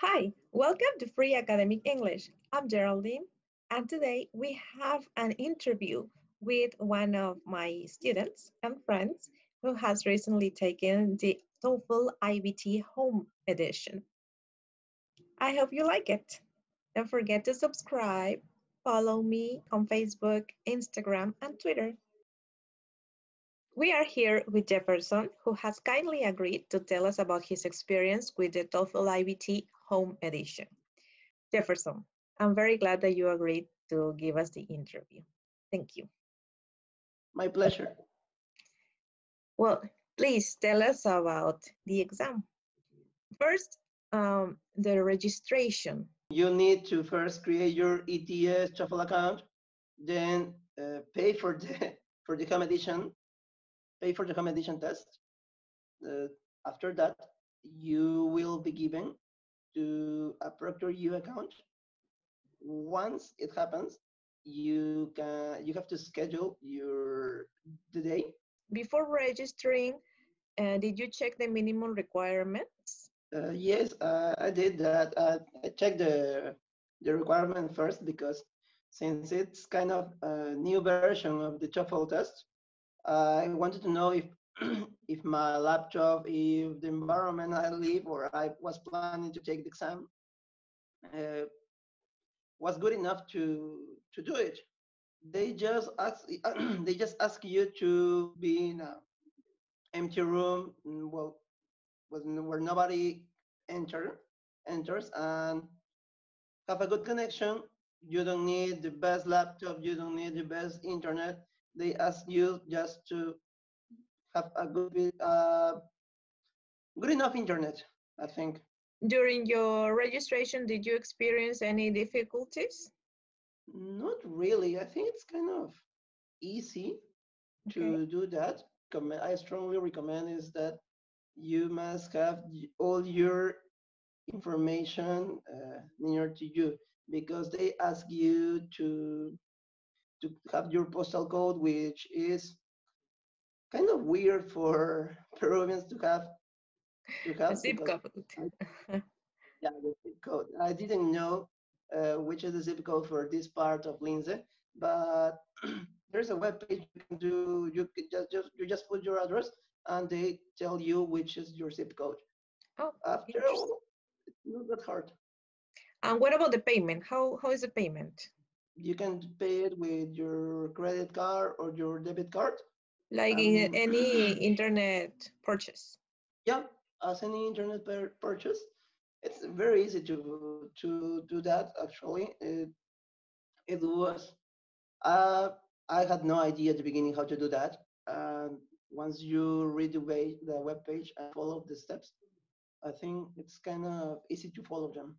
Hi, welcome to Free Academic English. I'm Geraldine, and today we have an interview with one of my students and friends who has recently taken the TOEFL IBT Home Edition. I hope you like it. Don't forget to subscribe, follow me on Facebook, Instagram, and Twitter. We are here with Jefferson, who has kindly agreed to tell us about his experience with the TOEFL IBT Home Edition. Jefferson, I'm very glad that you agreed to give us the interview. Thank you. My pleasure. Well, please tell us about the exam. First, um, the registration. You need to first create your ETS TOEFL account, then uh, pay for the for the home edition pay for the home edition test. Uh, after that, you will be given to a ProctorU account. Once it happens, you can you have to schedule your the day. Before registering, uh, did you check the minimum requirements? Uh, yes, uh, I did that. Uh, I checked the the requirement first because since it's kind of a new version of the TOEFL test, I wanted to know if if my laptop, if the environment I live or I was planning to take the exam uh, was good enough to to do it. They just ask they just ask you to be in a empty room, mm, well, where nobody enter enters and have a good connection. You don't need the best laptop. You don't need the best internet they ask you just to have a good uh, good enough internet i think. During your registration did you experience any difficulties? Not really. I think it's kind of easy okay. to do that. I strongly recommend is that you must have all your information uh, near to you because they ask you to to have your postal code, which is kind of weird for Peruvians to have. To have zip code. yeah, the zip code. I didn't know uh, which is the zip code for this part of Lince, but there's a web page you can do. You can just just you just put your address, and they tell you which is your zip code. Oh, after all, it's not that hard. And what about the payment? How how is the payment? you can pay it with your credit card or your debit card. Like um, in any internet purchase. Yeah, as any internet purchase, it's very easy to to do that. Actually, it it was. Uh, I had no idea at the beginning how to do that. And once you read the way the web page and follow the steps, I think it's kind of easy to follow them.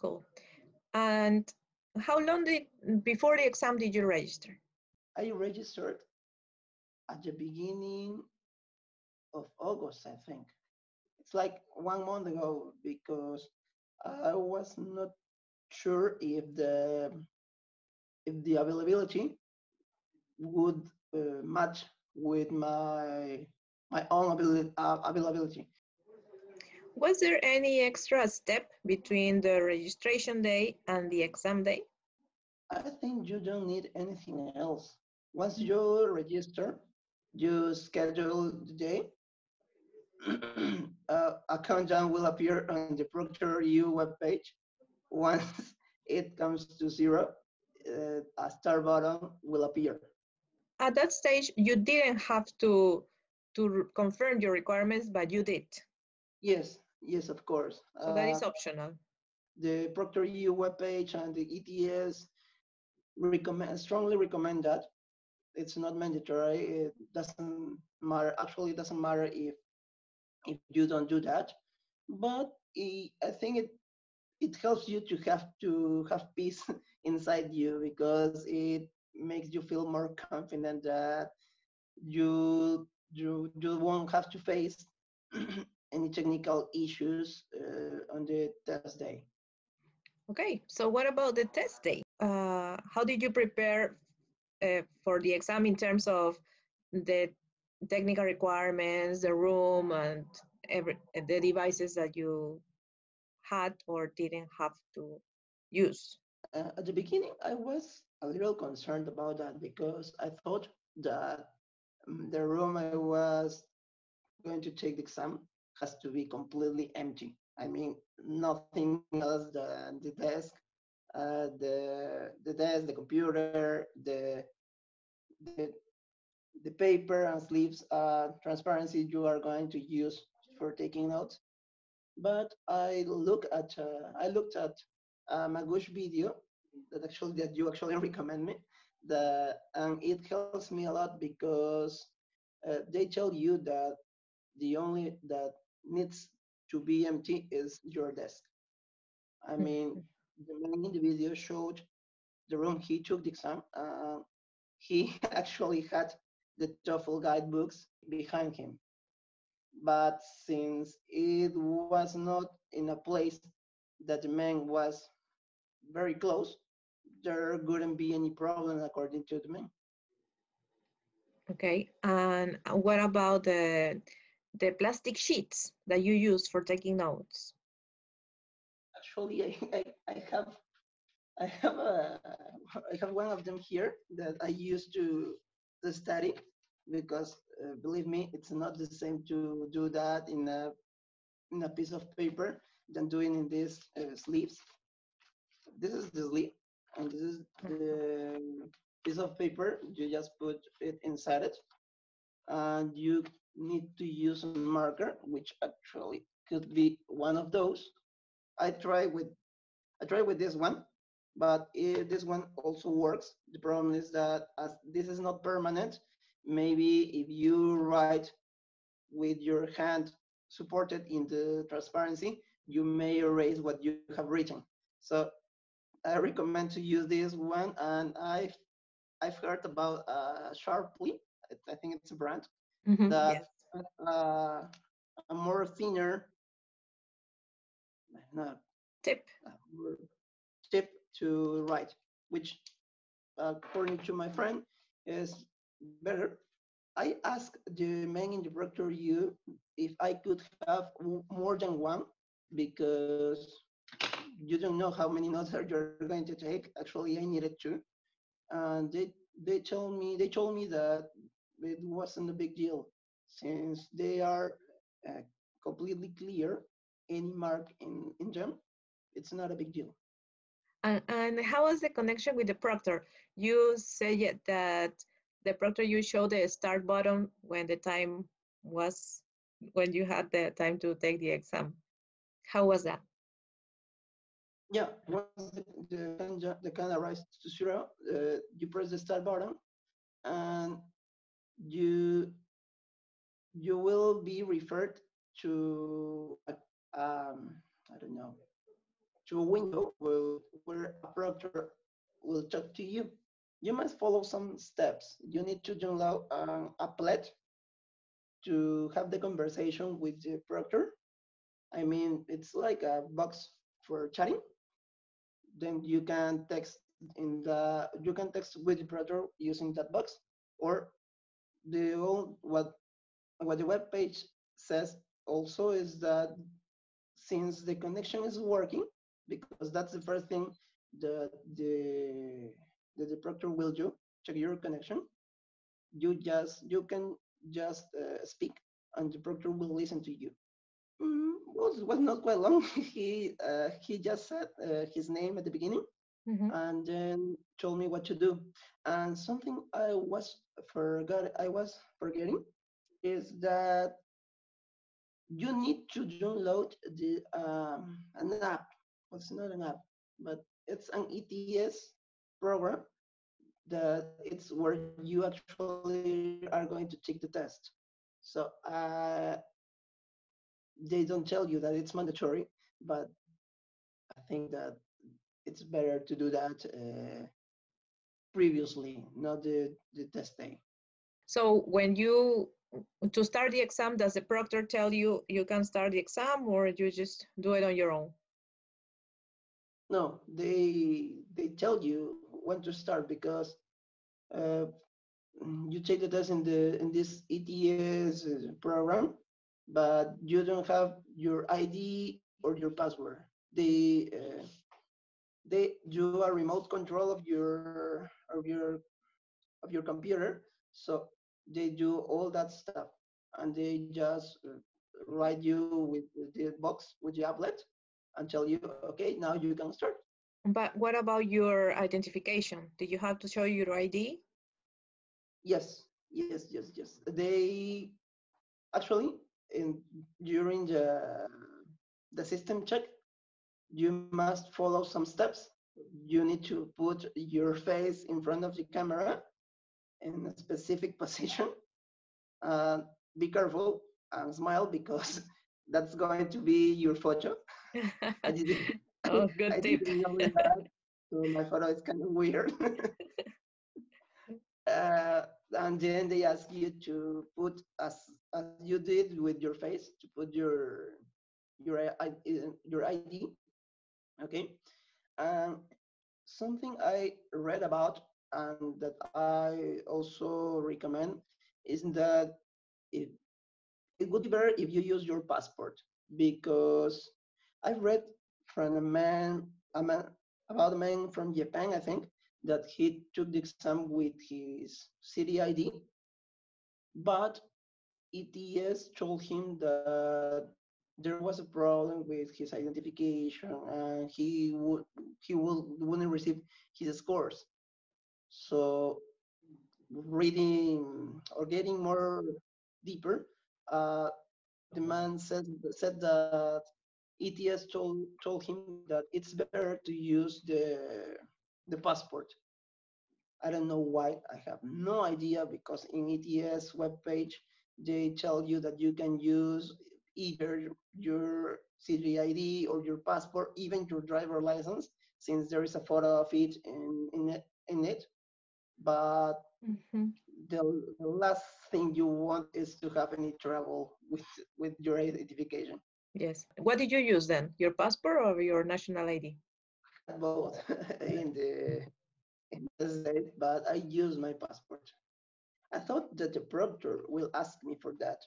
Cool. And how long did before the exam did you register? I registered at the beginning of August, I think. It's like one month ago because I was not sure if the if the availability would uh, match with my my own ability, uh, availability. Was there any extra step between the registration day and the exam day? I think you don't need anything else. Once you register, you schedule the day, uh, a countdown will appear on the ProctorU webpage. Once it comes to zero, uh, a star button will appear. At that stage, you didn't have to to confirm your requirements, but you did. Yes, Yes, of course. So that is uh, optional. The ProctorU webpage and the ETS recommend strongly recommend that. It's not mandatory. It doesn't matter. Actually, it doesn't matter if if you don't do that. But I think it it helps you to have to have peace inside you because it makes you feel more confident that you you you won't have to face any technical issues uh, on the test day. Okay, so what about the test day? Uh, how did you prepare uh, for the exam in terms of the technical requirements, the room, and every the devices that you had or didn't have to use? Uh, at the beginning, I was a little concerned about that because I thought that um, the room I was going to take the exam has to be completely empty. I mean, nothing else than the desk, uh, the the desk, the computer, the the the paper and sleeves uh, transparency you are going to use for taking notes. But I look at uh, I looked at a Magoosh video that actually that you actually recommend me. That and it helps me a lot because uh, they tell you that the only that needs to be empty is your desk. I mean, the man in the video showed the room he took the exam. Uh, he actually had the TOEFL guidebooks behind him. But since it was not in a place that the man was very close, there wouldn't be any problem according to the man. Okay, and what about the the plastic sheets that you use for taking notes? Actually, I, I, I have I have a I have one of them here that I used to to study because uh, believe me, it's not the same to do that in a in a piece of paper than doing in these uh, sleeves. This is the sleeve, and this is the piece of paper. You just put it inside it, and you need to use a marker, which actually could be one of those. I try with I try with this one, but this one also works. The problem is that as this is not permanent, maybe if you write with your hand supported in the transparency, you may erase what you have written. So I recommend to use this one, and I've I've heard about uh, Sharpie. I think it's a brand Mm -hmm, that yes. uh, a more thinner no, tip tip to write, which according to my friend is better. I asked the main instructor you if I could have more than one because you don't know how many notes you're going to take. Actually, I needed two, and they they told me they told me that it wasn't a big deal since they are uh, completely clear. Any mark in in them, it's not a big deal. And, and how was the connection with the proctor? You said that the proctor you showed the start button when the time was when you had the time to take the exam. How was that? Yeah, once the, the, the can arrives to zero, uh, you press the start button and you you will be referred to a, um, I don't know to a window where, a proctor will talk to you you must follow some steps. You need to download an applet to have the conversation with the proctor. I mean, it's like a box for chatting. Then you can text in the you can text with the proctor using that box, or the old what what the web page says also is that since the connection is working, because that's the first thing the the that the proctor will do, check your connection. You just you can just uh, speak, and the proctor will listen to you. Mm, was was not quite long. he uh, he just said uh, his name at the beginning, mm -hmm. and then told me what to do. And something I was forgot I was forgetting is that you need to download the um, an app. Well, it's not an app, but it's an ETS program that it's where you actually are going to take the test. So uh, they don't tell you that it's mandatory, but I think that it's better to do that uh, previously, not the, the test day. So when you to start the exam, does the proctor tell you you can start the exam or you just do it on your own? No, they they tell you when to start because uh, you take the test in the in this ETS uh, program, but you don't have your ID or your password. they uh, they do a remote control of your of your of your computer. So they do all that stuff, and they just uh, write you with the box with the applet and tell you, okay, now you can start. But what about your identification? Did you have to show your ID? Yes, yes, yes, yes. They actually in during the the system check, you must follow some steps. You need to put your face in front of the camera in a specific position. Uh, be careful and smile because that's going to be your photo. I didn't, oh, good I tip. Didn't know that, so my photo is kind of weird. uh, and then they ask you to put as as you did with your face to put your your your ID. Okay, um, something I read about and that I also recommend is that it, it would be better if you use your passport because I read from a man, a man about a man from Japan, I think, that he took the exam with his city ID, but ETS told him that there was a problem with his identification and he would he will wouldn't receive his scores. So reading or getting more deeper, uh, the man said said that ETS told told him that it's better to use the the passport. I don't know why. I have no idea because in ETS webpage they tell you that you can use either your city ID or your passport, even your driver license, since there is a photo of it in, in it. In it. But mm-hmm. the, the last thing you want is to have any trouble with with your identification. Yes. What did you use then? Your passport or your national ID? Both in the in the state, but I use my passport. I thought that the proctor will ask me for that,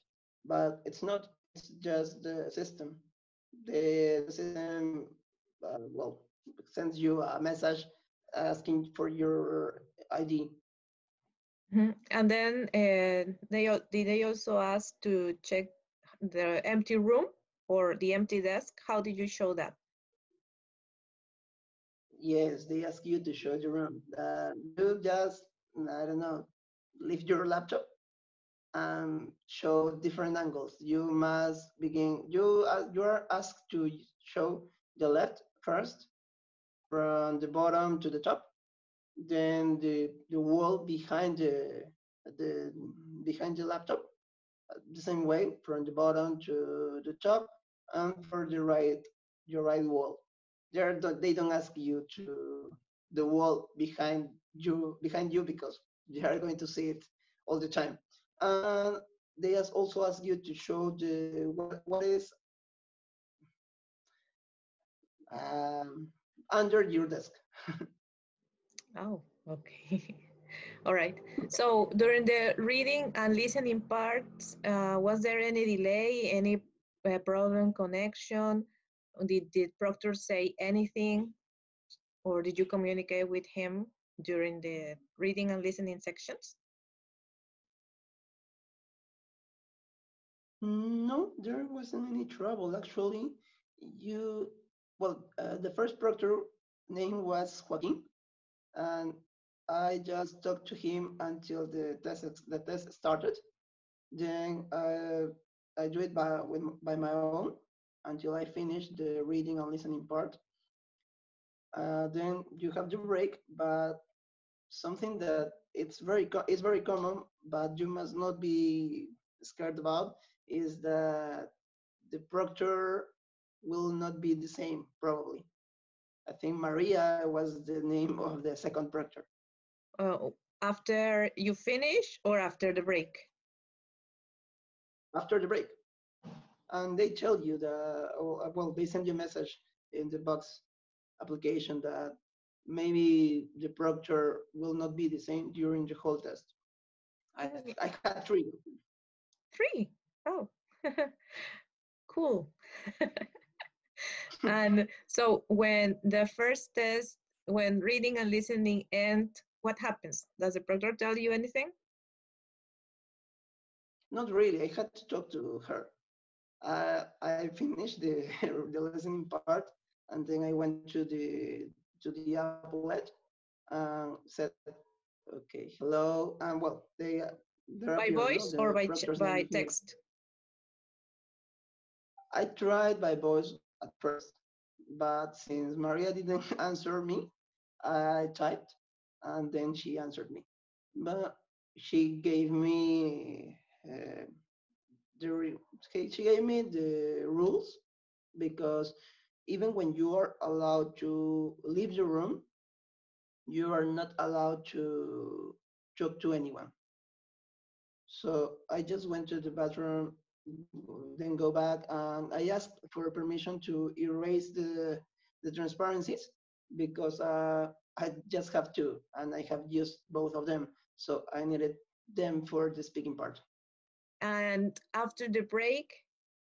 but it's not. It's just the system. The system, uh, well, sends you a message asking for your ID. Mm-hmm. And then uh, they did they also ask to check the empty room or the empty desk? How did you show that? Yes, they ask you to show the room. Uh, you just, I don't know, lift your laptop and show different angles. You must begin, you, uh, you are asked to show the left first, from the bottom to the top, then the, the wall behind the, the, behind the laptop, the same way from the bottom to the top and for the right your right wall. They're, they don't ask you to the wall behind you behind you because they are going to see it all the time. And they also ask you to show the what, what is um, under your desk. oh, okay. All right. So during the reading and listening parts, uh, was there any delay, any uh, problem connection? Did, did Proctor say anything? Or did you communicate with him during the reading and listening sections? No, there wasn't any trouble. Actually, you, well, uh, the first proctor name was Joaquin, and I just talked to him until the test the test started. Then uh, I do it by with, by my own until I finish the reading and listening part. Uh, then you have the break, but something that it's very it's very common, but you must not be scared about is that the proctor will not be the same probably. I think Maria was the name of the second proctor uh, after you finish or after the break? After the break. And they tell you that, uh, well, they send you a message in the box application that maybe the proctor will not be the same during the whole test. I, I had three. Three? Oh, cool. and so when the first test, when reading and listening end, what happens? Does the proctor tell you anything? Not really. I had to talk to her. Uh, I finished the the listening part, and then I went to the to the applet and said, "Okay, hello." And well, they by voice or by by text. I tried by voice at first, but since Maria didn't answer me, I typed and then she answered me. But she gave me uh, the she gave me the rules because even when you are allowed to leave the room, you are not allowed to talk to anyone. So I just went to the bathroom then go back and I asked for permission to erase the, the transparencies because uh, I just have two and I have used both of them. So I needed them for the speaking part. And after the break,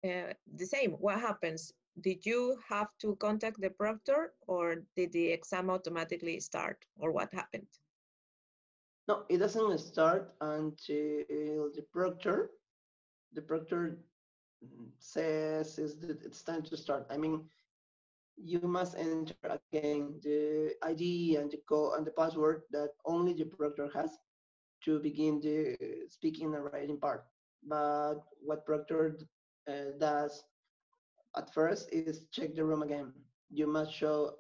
uh, the same, what happens? Did you have to contact the proctor or did the exam automatically start or what happened? No, it doesn't start until the proctor the proctor says is that it's time to start. I mean, you must enter again the ID and the code and the password that only the proctor has to begin the speaking and writing part. But what proctor uh, does at first is check the room again. You must show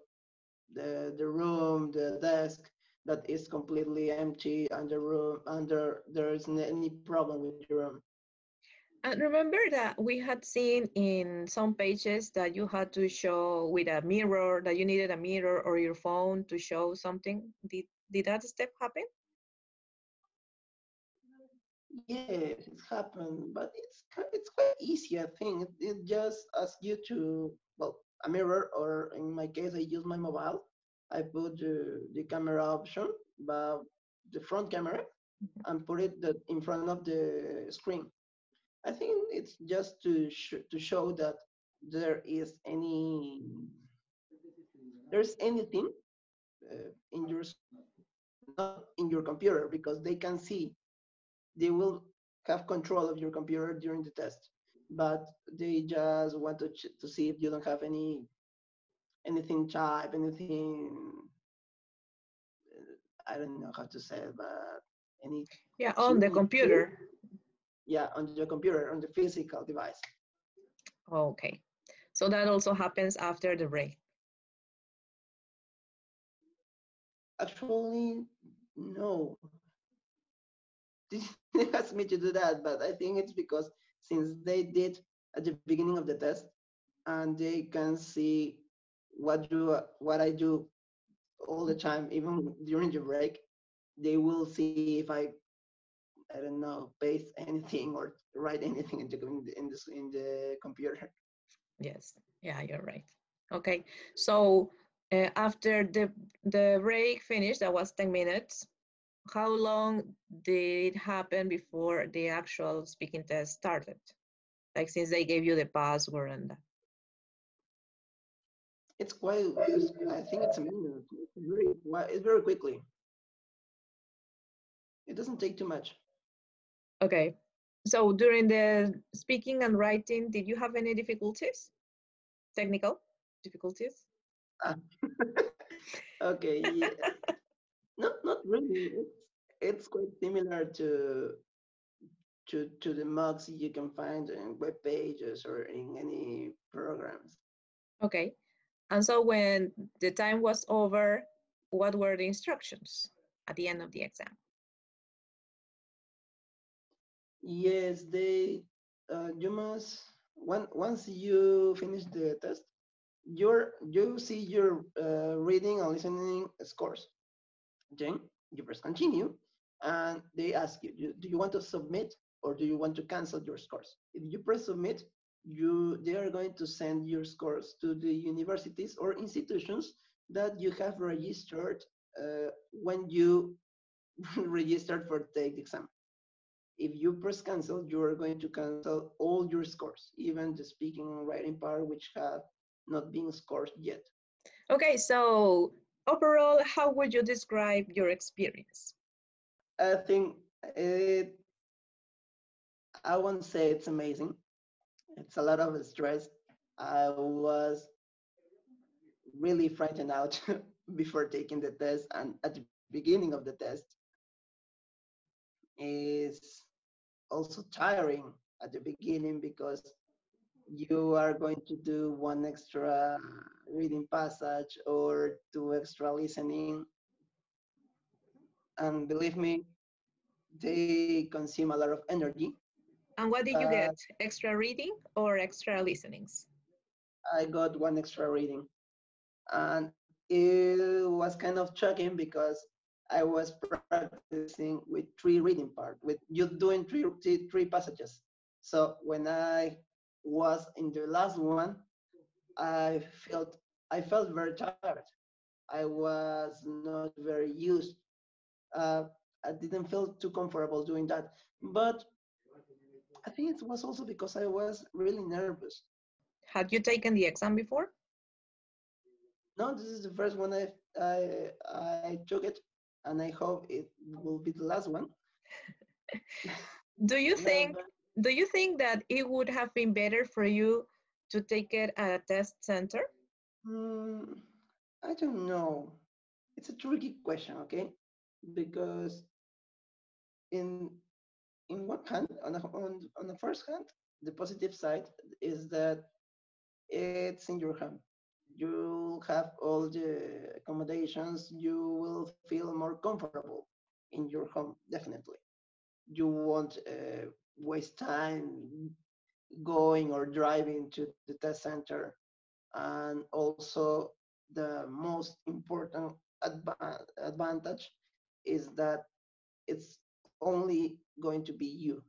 the the room, the desk that is completely empty, and the room, and there there isn't any problem with the room. And remember that we had seen in some pages that you had to show with a mirror, that you needed a mirror or your phone to show something. Did, did that step happen? Yeah, it happened, but it's it's quite easy. I think it, it just asks you to well a mirror, or in my case, I use my mobile. I put the, the camera option, but the front camera, mm-hmm. and put it the, in front of the screen. I think it's just to sh to show that there is any there's anything uh, in your not in your computer because they can see they will have control of your computer during the test. But they just want to to see if you don't have any anything type anything uh, i don't know how to say it but any yeah on the computer yeah, on your computer, on the physical device. Okay. So that also happens after the break. Actually, no. They asked me to do that, but I think it's because since they did at the beginning of the test and they can see what do what I do all the time, even during the break, they will see if I I don't know, paste anything or write anything in the in the, in the computer. Yes, yeah, you're right. Okay, so uh, after the the break finished, that was ten minutes. How long did it happen before the actual speaking test started? Like since they gave you the password and that. It's quite. It's, I think it's a minute. It's very, it's very quickly. It doesn't take too much. Okay. So during the speaking and writing, did you have any difficulties? Technical difficulties? Ah. okay. Yeah. no, not really. It's, it's quite similar to to to the mocks you can find in web pages or in any programs. Okay. And so when the time was over, what were the instructions at the end of the exam? Yes, they. Uh, you must when once you finish the test, your you see your uh, reading and listening scores. Then you press continue, and they ask you, do you want to submit or do you want to cancel your scores? If you press submit, you they are going to send your scores to the universities or institutions that you have registered uh, when you registered for take the exam if you press cancel, you are going to cancel all your scores, even the speaking and writing part, which have not been scored yet. Okay, so overall, how would you describe your experience? I think it, I won't say it's amazing. It's a lot of stress. I was really frightened out before taking the test and at the beginning of the test is also tiring at the beginning because you are going to do one extra reading passage or two extra listening. And believe me they consume a lot of energy. And what did you uh, get? Extra reading or extra listenings? I got one extra reading. And it was kind of shocking because I was practicing with three reading part, with you doing three, three, three passages. So when I was in the last one, I felt I felt very tired. I was not very used. Uh, I didn't feel too comfortable doing that. But I think it was also because I was really nervous. Had you taken the exam before? No, this is the first one I I I took it, and I hope it will be the last one. do you think Do you think that it would have been better for you to take it at a test center? Mm, I don't know. It's a tricky question, okay? Because in in one hand, on, a, on on the first hand, the positive side is that it's in your hand you have all the accommodations, you will feel more comfortable in your home, definitely. You won't uh, waste time going or driving to the test center. And also, the most important adva advantage is that it's only going to be you.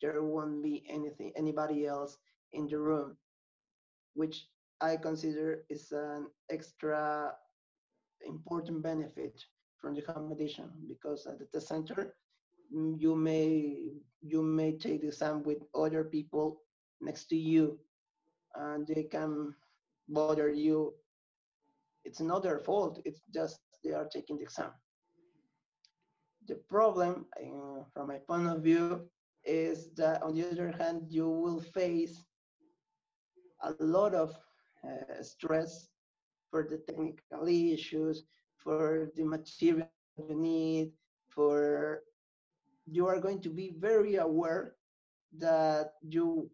There won't be anything, anybody else in the room, which I consider is an extra important benefit from the accommodation because at the test center mm, you may you may take the exam with other people next to you and they can bother you. It's not their fault it's just they are taking the exam. The problem uh, from my point of view is that on the other hand you will face a lot of uh, stress for the technical issues, for the material you need, for you are going to be very aware that you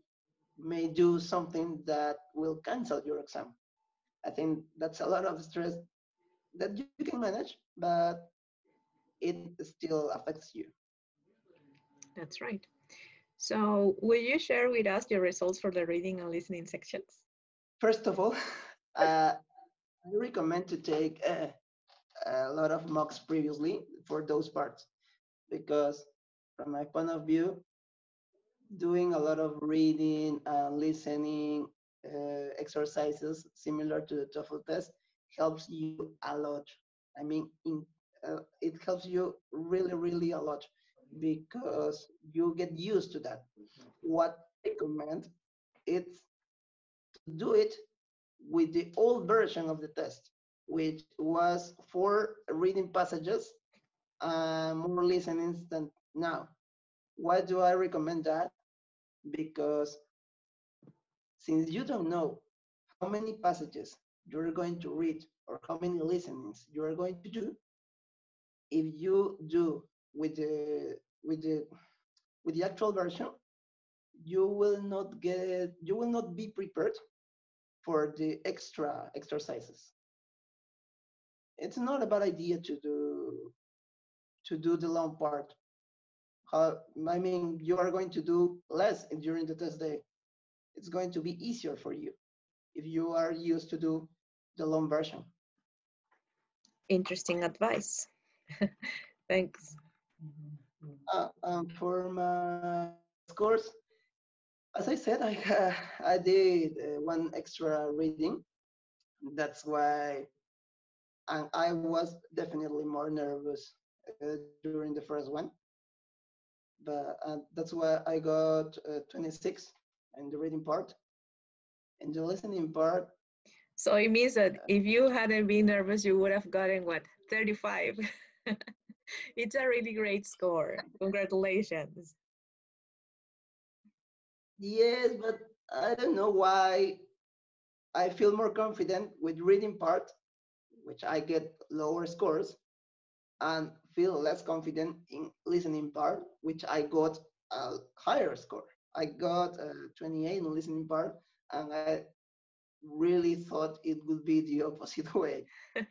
may do something that will cancel your exam. I think that's a lot of stress that you can manage, but it still affects you. That's right. So, will you share with us your results for the reading and listening sections? First of all, uh, I recommend to take a, a lot of mocks previously for those parts because from my point of view, doing a lot of reading and listening uh, exercises similar to the TOEFL test helps you a lot. I mean, in, uh, it helps you really, really a lot because you get used to that. What I recommend it's do it with the old version of the test, which was four reading passages and more listenings than now. Why do I recommend that? Because since you don't know how many passages you're going to read or how many listenings you are going to do, if you do with the with the with the actual version, you will not get you will not be prepared for the extra exercises. It's not a bad idea to do to do the long part. Uh, I mean, you are going to do less during the test day. It's going to be easier for you if you are used to do the long version. Interesting advice. Thanks. Uh, um, for my scores, as I said, I uh, I did uh, one extra reading. That's why, and I was definitely more nervous uh, during the first one. But uh, that's why I got uh, 26 in the reading part. In the listening part, So it means that if you hadn't been nervous, you would have gotten what, 35? it's a really great score. Congratulations. Yes, but I don't know why I feel more confident with reading part, which I get lower scores, and feel less confident in listening part, which I got a higher score. I got a 28 in listening part, and I really thought it would be the opposite way.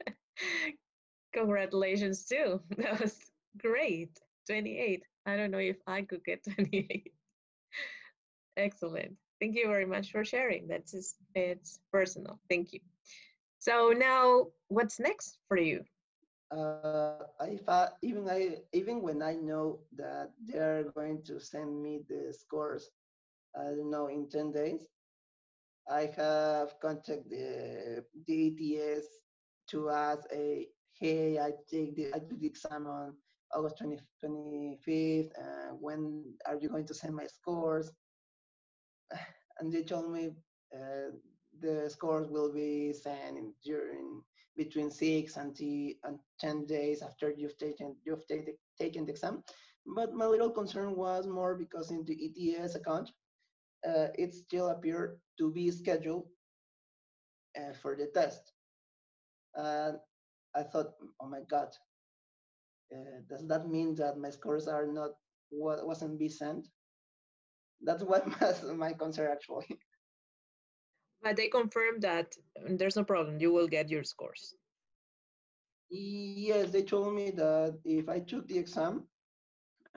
Congratulations too. That was great. 28. I don't know if I could get 28. Excellent. Thank you very much for sharing. That's just, it's personal. Thank you. So now, what's next for you? Uh, if I, even I even when I know that they're going to send me the scores, I don't know in ten days, I have contacted the, the to ask a hey, I take the I took the exam on August 20, 25th. Uh, when are you going to send my scores? And they told me uh, the scores will be sent during between six and, and 10 days after you've taken you've taken taken the exam. But my little concern was more because in the ETS account, uh, it still appeared to be scheduled uh, for the test. And I thought, oh my God, uh, does that mean that my scores are not what wasn't be sent? That's what was my concern actually. But they confirmed that um, there's no problem. You will get your scores. Yes, they told me that if I took the exam,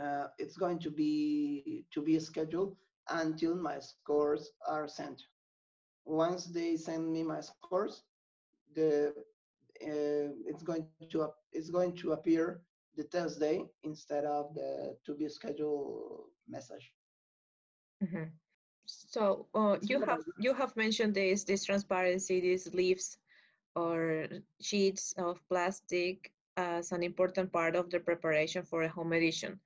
uh, it's going to be to be scheduled until my scores are sent. Once they send me my scores, the uh, it's going to it's going to appear the test day instead of the to be scheduled message. Mm-hmm. So uh, you have you have mentioned this this transparency, these leaves or sheets of plastic as an important part of the preparation for a home edition.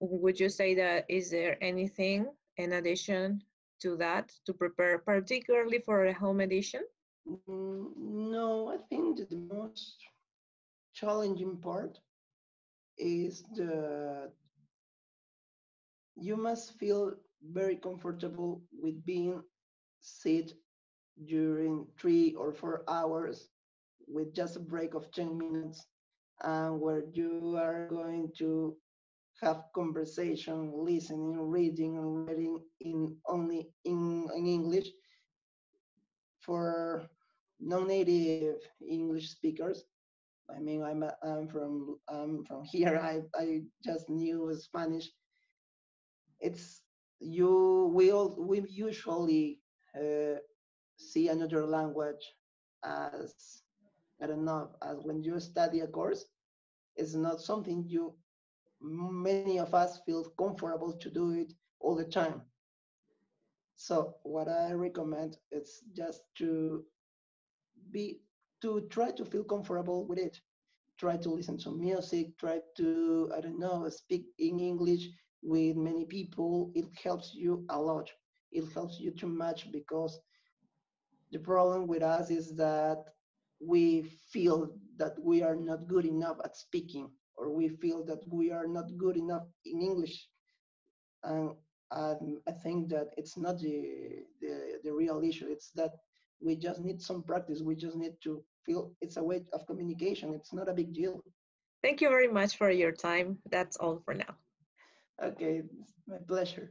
Would you say that is there anything in addition to that to prepare particularly for a home edition? Mm, no, I think the most challenging part is the you must feel very comfortable with being sit during three or four hours with just a break of 10 minutes and where you are going to have conversation, listening, reading, and reading in only in, in English for non-native English speakers. I mean, I'm I'm from I'm from here. I I just knew Spanish. It's you. We all we usually uh, see another language as I don't know as when you study a course. It's not something you many of us feel comfortable to do it all the time. So what I recommend is just to be to try to feel comfortable with it. Try to listen to music, try to, I don't know, speak in English with many people. It helps you a lot. It helps you too much because the problem with us is that we feel that we are not good enough at speaking or we feel that we are not good enough in English. And um, I think that it's not the, the, the real issue. It's that we just need some practice. We just need to feel it's a way of communication. It's not a big deal. Thank you very much for your time. That's all for now. Okay, my pleasure.